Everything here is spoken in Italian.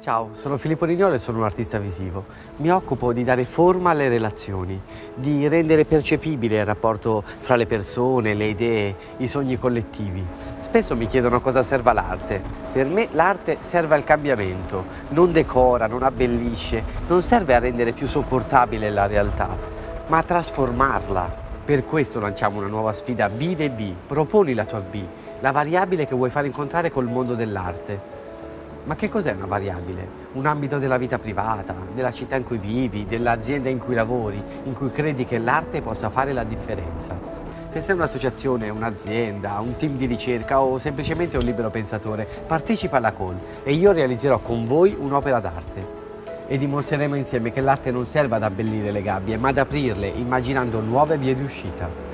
Ciao, sono Filippo Rignolo e sono un artista visivo. Mi occupo di dare forma alle relazioni, di rendere percepibile il rapporto fra le persone, le idee, i sogni collettivi. Spesso mi chiedono cosa serva l'arte. Per me l'arte serve al cambiamento, non decora, non abbellisce, non serve a rendere più sopportabile la realtà, ma a trasformarla. Per questo lanciamo una nuova sfida B de B. Proponi la tua B, la variabile che vuoi far incontrare col mondo dell'arte. Ma che cos'è una variabile? Un ambito della vita privata, della città in cui vivi, dell'azienda in cui lavori, in cui credi che l'arte possa fare la differenza. Se sei un'associazione, un'azienda, un team di ricerca o semplicemente un libero pensatore, partecipa alla call e io realizzerò con voi un'opera d'arte. E dimostreremo insieme che l'arte non serve ad abbellire le gabbie, ma ad aprirle, immaginando nuove vie di uscita.